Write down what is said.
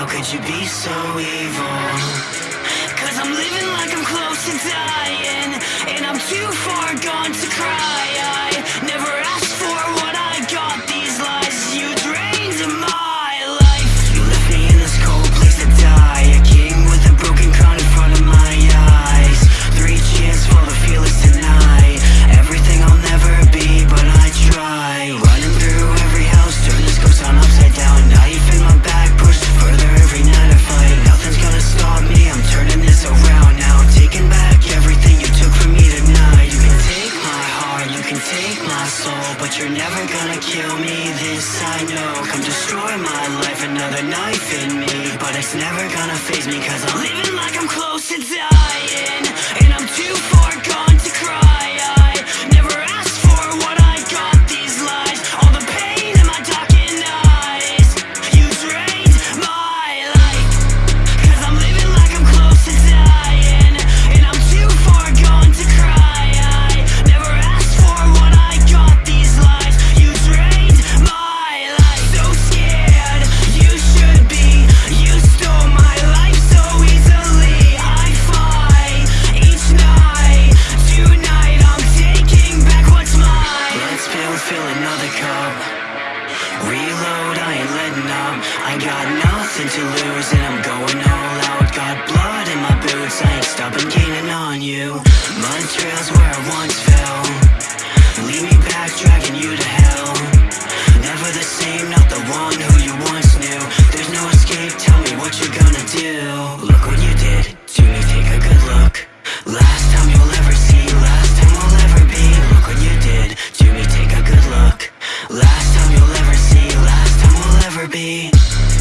How could you be so evil? Cause I'm living like I'm close to die my soul But you're never gonna kill me, this I know. Come destroy my life, another knife in me But it's never gonna faze me Cause I'm living like I'm close to death. dumb I got nothing to lose and I'm going all out. Got blood in my boots, I ain't stopping gaining on you. My trail's where I once fell. Leave me back, dragging you to hell. Never the same, not the one who you once knew. There's no escape, tell me what you're gonna do. Look what you be.